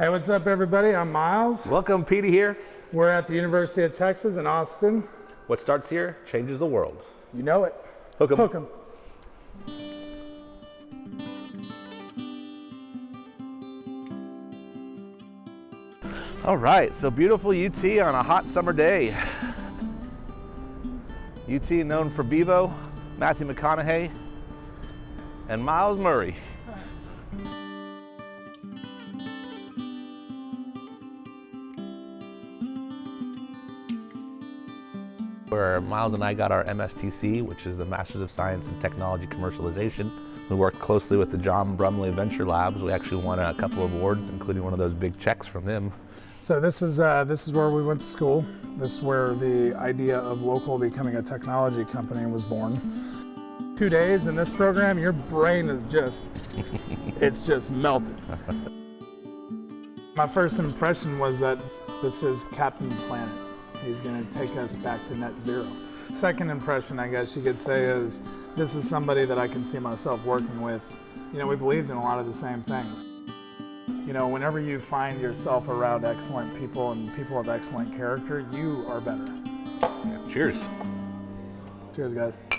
Hey, what's up, everybody? I'm Miles. Welcome, Petey here. We're at the University of Texas in Austin. What starts here changes the world. You know it. Hook 'em. Hook 'em. All right, so beautiful UT on a hot summer day. UT known for Bevo, Matthew McConaughey, and Miles Murray. Where Miles and I got our MSTC, which is the Masters of Science in Technology Commercialization. We worked closely with the Jon Brumley Venture Labs. We actually won a couple of awards, including one of those big checks from them. So this is uh, this is where we went to school. This is where the idea of local becoming a technology company was born. Two days in this program, your brain is just it's just melted. My first impression was that this is Captain Planet. He's going to take us back to net zero. Second impression, I guess you could say, is this is somebody that I can see myself working with. You know, we believed in a lot of the same things. You know, whenever you find yourself around excellent people and people of excellent character, you are better. Cheers. Cheers, guys.